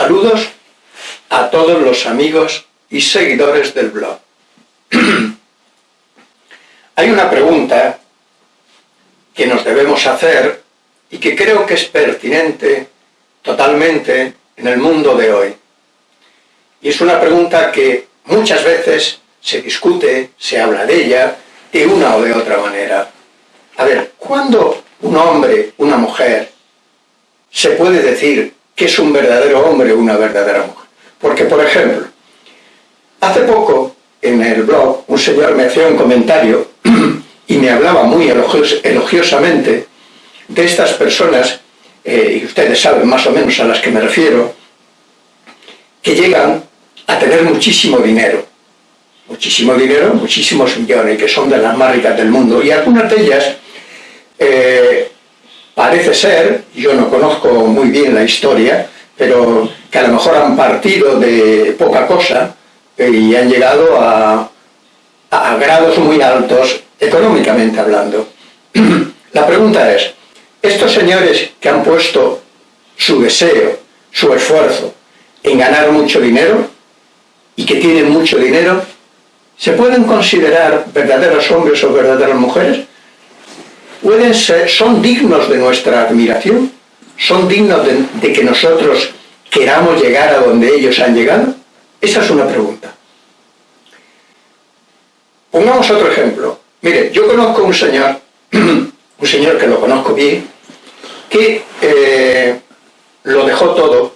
Saludos a todos los amigos y seguidores del blog. Hay una pregunta que nos debemos hacer y que creo que es pertinente totalmente en el mundo de hoy. Y es una pregunta que muchas veces se discute, se habla de ella, de una o de otra manera. A ver, ¿cuándo un hombre, una mujer, se puede decir que es un verdadero hombre o una verdadera mujer. Porque, por ejemplo, hace poco en el blog un señor me hacía un comentario y me hablaba muy elogiosamente de estas personas, eh, y ustedes saben más o menos a las que me refiero, que llegan a tener muchísimo dinero. Muchísimo dinero, muchísimos millones, que son de las más ricas del mundo. Y algunas de ellas eh, Parece ser, yo no conozco muy bien la historia, pero que a lo mejor han partido de poca cosa y han llegado a, grados muy altos económicamente hablando. La pregunta es, estos señores que han puesto su deseo, su esfuerzo en ganar mucho dinero y que tienen mucho dinero, ¿se pueden considerar verdaderos hombres o verdaderas mujeres? Pueden ser, son dignos de nuestra admiración, son dignos de, que nosotros queramos llegar a donde ellos han llegado? Esa es una pregunta. Pongamos otro ejemplo. Mire, yo conozco un señor, un señor que lo conozco bien, que eh, lo dejó todo,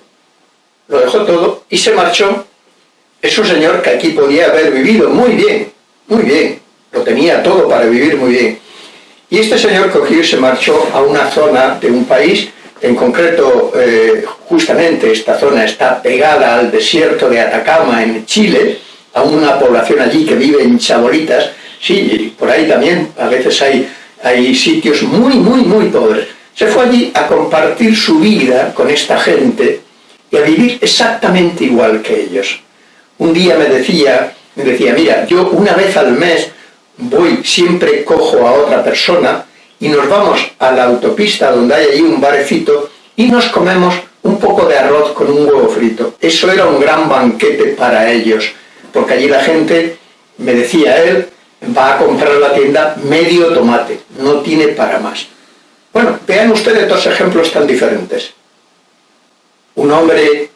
lo dejó todo y se marchó. Es un señor que aquí podía haber vivido muy bien, muy bien, lo tenía todo para vivir muy bien. Y este señor cogió y se marchó a una zona de un país, en concreto, eh, justamente esta zona está pegada al desierto de Atacama en Chile, a una población allí que vive en chabolitas, sí, por ahí también a veces hay, hay sitios muy, muy, muy pobres. Se fue allí a compartir su vida con esta gente y a vivir exactamente igual que ellos. Un día me decía, me decía, mira, yo una vez al mes voy, siempre cojo a otra persona y nos vamos a la autopista donde hay allí un barecito y nos comemos un poco de arroz con un huevo frito. Eso era un gran banquete para ellos, porque allí la gente, me decía él, va a comprar a la tienda medio tomate, no tiene para más. Bueno, vean ustedes dos ejemplos tan diferentes. Un hombre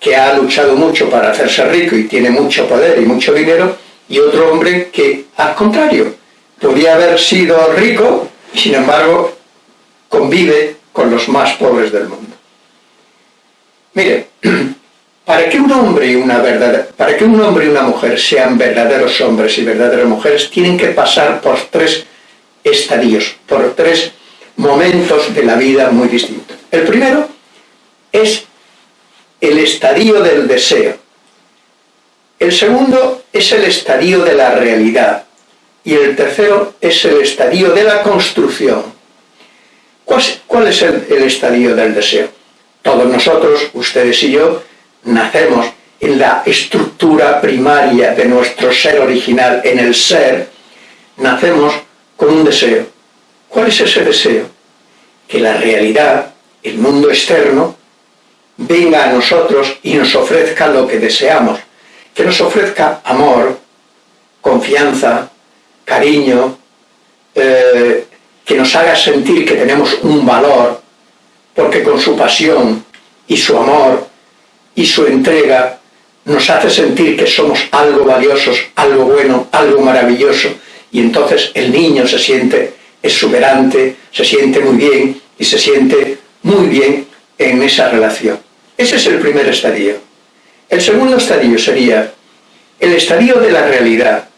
que ha luchado mucho para hacerse rico y tiene mucho poder y mucho dinero, y otro hombre que, al contrario, podía haber sido rico sin embargo convive con los más pobres del mundo. Mire, para que un hombre y una para que un hombre y una mujer sean verdaderos hombres y verdaderas mujeres, tienen que pasar por tres estadios, por tres momentos de la vida muy distintos. El primero es el estadio del deseo. El segundo es el estadio de la realidad y el tercero es el estadio de la construcción. ¿Cuál, es el, estadio del deseo? Todos nosotros, ustedes y yo, nacemos en la estructura primaria de nuestro ser original, en el ser, nacemos con un deseo. ¿Cuál es ese deseo? Que la realidad, el mundo externo, venga a nosotros y nos ofrezca lo que deseamos que nos ofrezca amor, confianza, cariño, eh, que nos haga sentir que tenemos un valor, porque con su pasión y su amor y su entrega nos hace sentir que somos algo valiosos, algo bueno, algo maravilloso, y entonces el niño se siente exuberante, se siente muy bien y se siente muy bien en esa relación. Ese es el primer estadio. El segundo estadio sería el estadio de la realidad.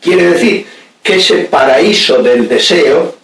Quiere decir que ese paraíso del deseo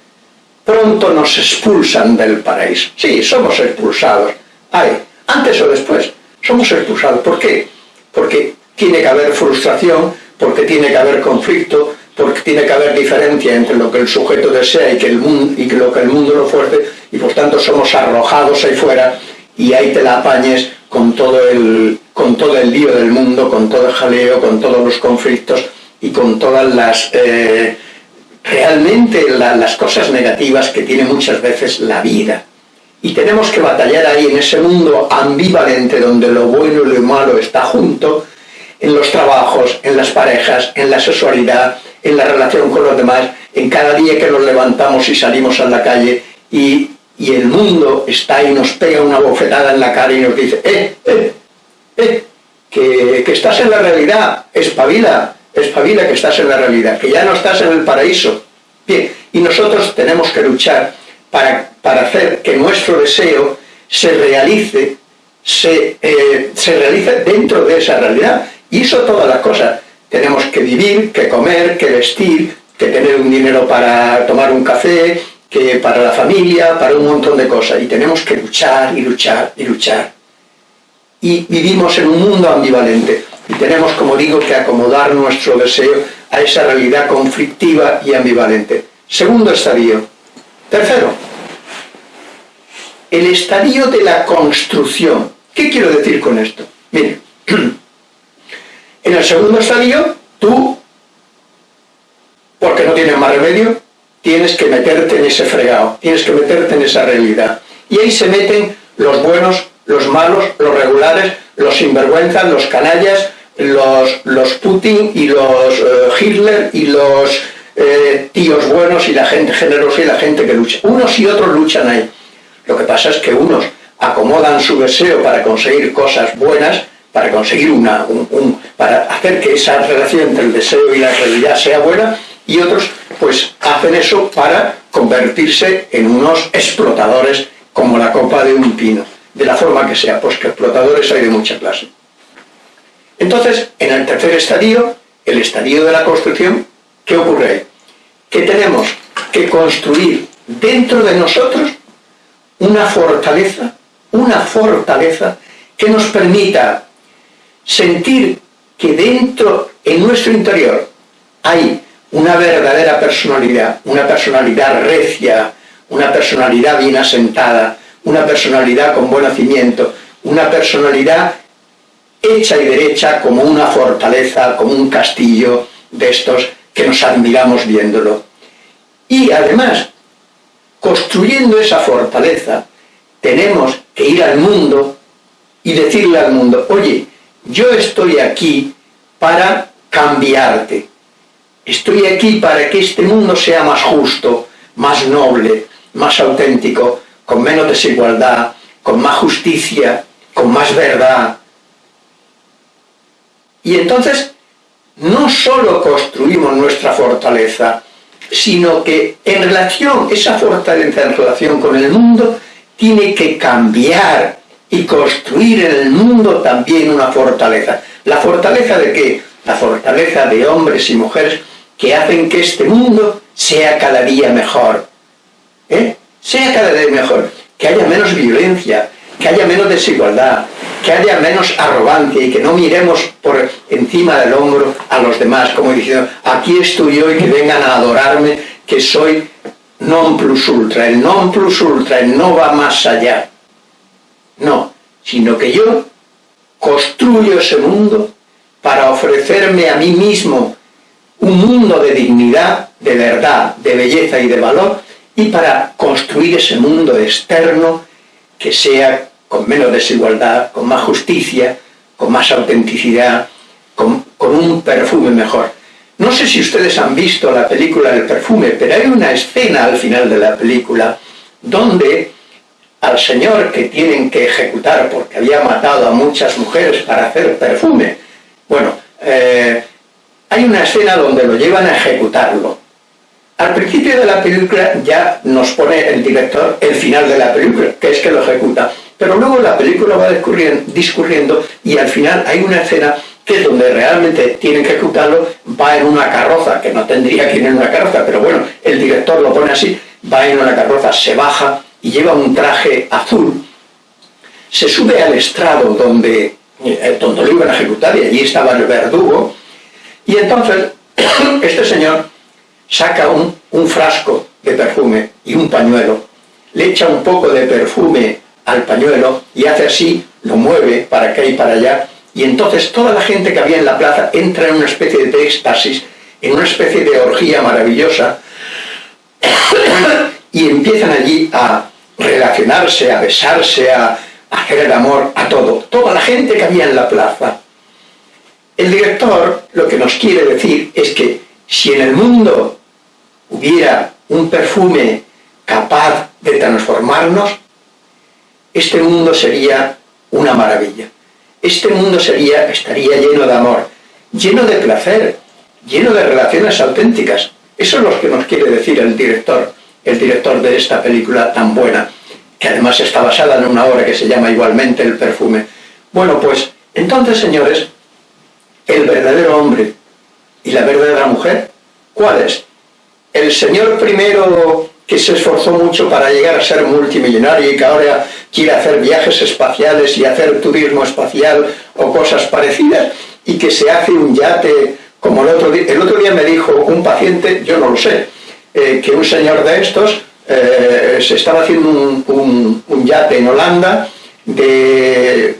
pronto nos expulsan del paraíso. Sí, somos expulsados. Ay, antes o después, somos expulsados. ¿Por qué? Porque tiene que haber frustración, porque tiene que haber conflicto, porque tiene que haber diferencia entre lo que el sujeto desea y, que el mundo, y lo que el mundo lo fuerza, y por tanto somos arrojados ahí fuera y ahí te la apañes con todo el, con todo el lío del mundo, con todo el jaleo, con todos los conflictos y con todas las... Eh, realmente las cosas negativas que tiene muchas veces la vida. Y tenemos que batallar ahí en ese mundo ambivalente donde lo bueno y lo malo está junto, en los trabajos, en las parejas, en la sexualidad, en la relación con los demás, en cada día que nos levantamos y salimos a la calle y, el mundo está y nos pega una bofetada en la cara y nos dice, eh, eh, eh, que, que estás en la realidad, espabila, espabila que estás en la realidad, que ya no estás en el paraíso. Bien, y nosotros tenemos que luchar para, para hacer que nuestro deseo se realice, se, eh, se realice dentro de esa realidad. Y eso todas las cosas. Tenemos que vivir, que comer, que vestir, que tener un dinero para tomar un café, que para la familia, para un montón de cosas. Y tenemos que luchar y luchar y luchar. Y vivimos en un mundo ambivalente. Y tenemos, como digo, que acomodar nuestro deseo a esa realidad conflictiva y ambivalente. Segundo estadio. Tercero, el estadio de la construcción. ¿Qué quiero decir con esto? Mire, en el segundo estadio, tú, porque no tienes más remedio, tienes que meterte en ese fregado, tienes que meterte en esa realidad. Y ahí se meten los buenos, los malos, los regulares, los sinvergüenzas, los canallas, los, los Putin y los eh, Hitler y los eh, tíos buenos y la gente generosa y la gente que lucha. Unos y otros luchan ahí. Lo que pasa es que unos acomodan su deseo para conseguir cosas buenas, para conseguir una, un, para hacer que esa relación entre el deseo y la realidad sea buena, y otros pues hacen eso para convertirse en unos explotadores como la copa de un pino, de la forma que sea, pues que explotadores hay de mucha clase. Entonces, en el tercer estadio, el estadio de la construcción, ¿qué ocurre ahí? Que tenemos que construir dentro de nosotros una fortaleza, una fortaleza que nos permita sentir que dentro, en nuestro interior, hay una verdadera personalidad, una personalidad recia, una personalidad bien asentada, una personalidad con buen nacimiento, una personalidad hecha y derecha como una fortaleza, como un castillo de estos que nos admiramos viéndolo. Y además, construyendo esa fortaleza, tenemos que ir al mundo y decirle al mundo, oye, yo estoy aquí para cambiarte. Estoy aquí para que este mundo sea más justo, más noble, más auténtico, con menos desigualdad, con más justicia, con más verdad, y entonces no solo construimos nuestra fortaleza, sino que en relación, esa fortaleza en relación con el mundo, tiene que cambiar y construir en el mundo también una fortaleza. ¿La fortaleza de qué? La fortaleza de hombres y mujeres que hacen que este mundo sea cada día mejor. ¿eh? Sea cada día mejor. Que haya menos violencia, que haya menos desigualdad, que haya menos arrogancia y que no miremos por encima del hombro a los demás, como diciendo, aquí estoy yo y que vengan a adorarme, que soy non plus ultra. El non plus ultra, no va más allá. No, sino que yo construyo ese mundo para ofrecerme a mí mismo un mundo de dignidad, de verdad, de belleza y de valor, y para construir ese mundo externo que sea con menos desigualdad, con más justicia, con más autenticidad, con, un perfume mejor. No sé si ustedes han visto la película del perfume, pero hay una escena al final de la película donde al señor que tienen que ejecutar porque había matado a muchas mujeres para hacer perfume, bueno, eh, hay una escena donde lo llevan a ejecutarlo. Al principio de la película ya nos pone el director el final de la película, que es que lo ejecuta. Pero luego la película va discurriendo y al final hay una escena que es donde realmente tienen que ejecutarlo, va en una carroza, que no tendría que ir en una carroza, pero bueno, el director lo pone así, va en una carroza, se baja y lleva un traje azul, se sube al estrado donde, eh, donde lo iban a ejecutar y allí estaba el verdugo, y entonces este señor saca un, un frasco de perfume y un pañuelo, le echa un poco de perfume al pañuelo y hace así, lo mueve para acá y para allá, y entonces toda la gente que había en la plaza entra en una especie de éxtasis, en una especie de orgía maravillosa, y empiezan allí a, relacionarse, a besarse, a, hacer el amor, a todo. Toda la gente que había en la plaza. El director lo que nos quiere decir es que si en el mundo hubiera un perfume capaz de transformarnos, este mundo sería una maravilla. Este mundo sería, estaría lleno de amor, lleno de placer, lleno de relaciones auténticas. Eso es lo que nos quiere decir el director, el director de esta película tan buena, que además está basada en una obra que se llama igualmente El perfume. Bueno, pues entonces, señores, el verdadero hombre y la verdadera mujer, ¿cuál es? El señor primero que se esforzó mucho para llegar a ser multimillonario y que ahora quiere hacer viajes espaciales y hacer turismo espacial o cosas parecidas y que se hace un yate como el otro día. El otro día me dijo un paciente, yo no lo sé, eh, que un señor de estos eh, se estaba haciendo un, yate en Holanda de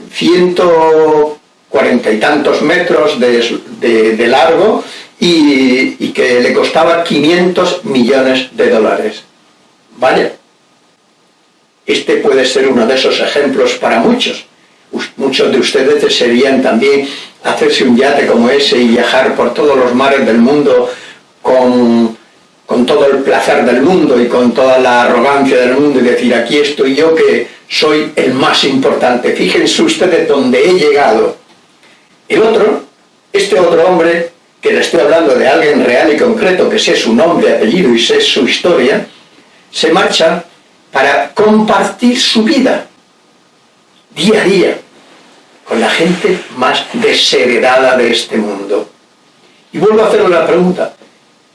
140 y tantos metros de, largo y, que le costaba 500 millones de dólares. Vaya, este puede ser uno de esos ejemplos para muchos. Muchos de ustedes desearían también hacerse un yate como ese y viajar por todos los mares del mundo con, con todo el placer del mundo y con toda la arrogancia del mundo y decir aquí estoy yo que soy el más importante. Fíjense ustedes dónde he llegado. El otro, este otro hombre, que le estoy hablando de alguien real y concreto, que sé su nombre, apellido y sé su historia, se marcha para compartir su vida día a día con la gente más desheredada de este mundo. Y vuelvo a hacer una pregunta.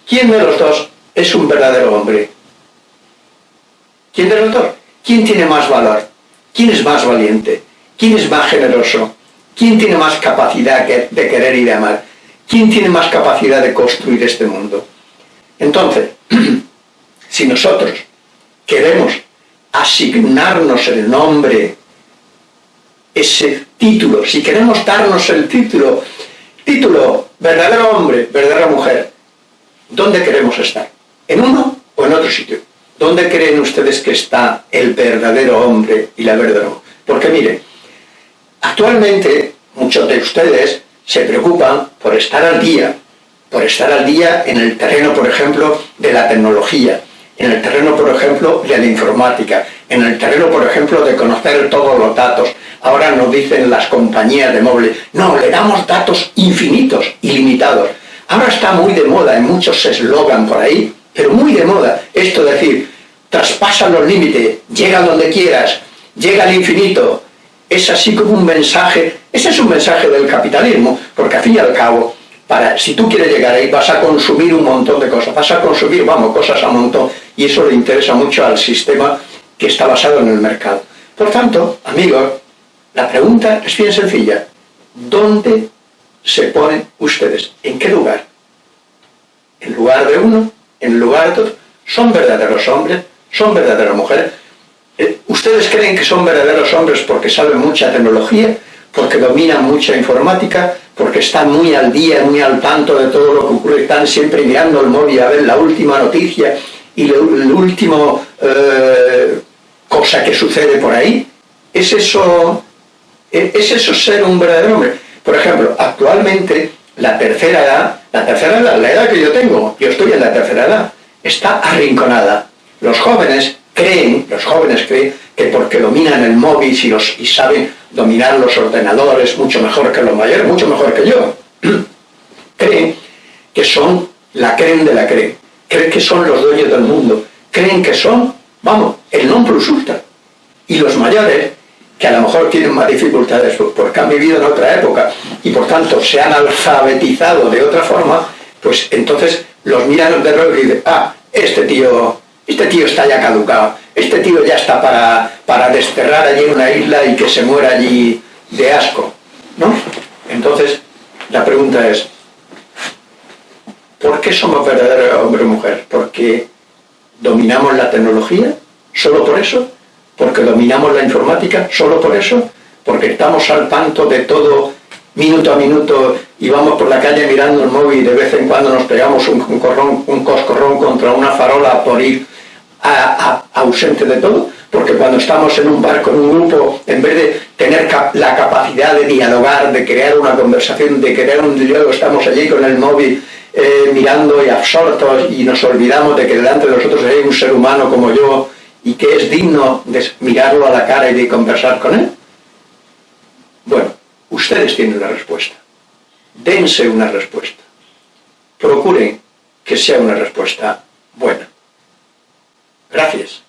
¿Quién de los dos es un verdadero hombre? ¿Quién de los dos? ¿Quién tiene más valor? ¿Quién es más valiente? ¿Quién es más generoso? ¿Quién tiene más capacidad de querer y de amar? ¿Quién tiene más capacidad de construir este mundo? Entonces, si nosotros queremos asignarnos el nombre, ese título, si queremos darnos el título, título, verdadero hombre, verdadera mujer, ¿dónde queremos estar? ¿En uno o en otro sitio? ¿Dónde creen ustedes que está el verdadero hombre y la verdadera mujer? Porque mire, actualmente muchos de ustedes se preocupan por estar al día, por estar al día en el terreno, por ejemplo, de la tecnología, en el terreno, por ejemplo, de la informática, en el terreno, por ejemplo, de conocer todos los datos. Ahora nos dicen las compañías de móviles, no, le damos datos infinitos, ilimitados. Ahora está muy de moda, en muchos eslogan por ahí, pero muy de moda, esto de decir, traspasa los límites, llega donde quieras, llega al infinito. Es así como un mensaje, ese es un mensaje del capitalismo, porque al fin y al cabo, para, si tú quieres llegar ahí vas a consumir un montón de cosas, vas a consumir, vamos, cosas a montón, y eso le interesa mucho al sistema que está basado en el mercado. Por tanto, amigos, la pregunta es bien sencilla. ¿Dónde se ponen ustedes? ¿En qué lugar? ¿En lugar de uno? ¿En lugar de otro? ¿Son verdaderos hombres? ¿Son verdaderas mujeres? ¿Ustedes creen que son verdaderos hombres porque saben mucha tecnología? ¿Porque dominan mucha informática? porque están muy al día, muy al tanto de todo lo que ocurre, están siempre mirando el móvil a ver la última noticia y la última eh, cosa que sucede por ahí. ¿Es eso, ¿Es eso ser un verdadero hombre? Por ejemplo, actualmente la tercera edad, la tercera edad, la edad que yo tengo, yo estoy en la tercera edad, está arrinconada. Los jóvenes creen, los jóvenes creen que porque dominan el móvil y, los, y saben dominar los ordenadores mucho mejor que los mayores, mucho mejor que yo. creen que son la creen de la creen, creen que son los dueños del mundo, creen que son, vamos, el non plus ultra. Y los mayores, que a lo mejor tienen más dificultades porque han vivido en otra época y por tanto se han alfabetizado de otra forma, pues entonces los miran de reojo y dicen, ah, este tío, este tío está ya caducado, este tío ya está para, para desterrar allí en una isla y que se muera allí de asco, ¿no? Entonces, la pregunta es, ¿por qué somos verdaderos hombre o mujer? ¿Porque dominamos la tecnología? ¿Solo por eso? ¿Porque dominamos la informática? ¿Solo por eso? ¿Porque estamos al tanto de todo minuto a minuto y vamos por la calle mirando el móvil y de vez en cuando nos pegamos un, un, un coscorrón contra una farola por ir ausente de todo, porque cuando estamos en un barco, en un grupo, en vez de tener la capacidad de dialogar, de crear una conversación, de crear un diálogo, estamos allí con el móvil eh, mirando y absortos y nos olvidamos de que delante de nosotros hay un ser humano como yo y que es digno de mirarlo a la cara y de conversar con él? Bueno, ustedes tienen la respuesta. Dense una respuesta. Procuren que sea una respuesta buena. Gracias.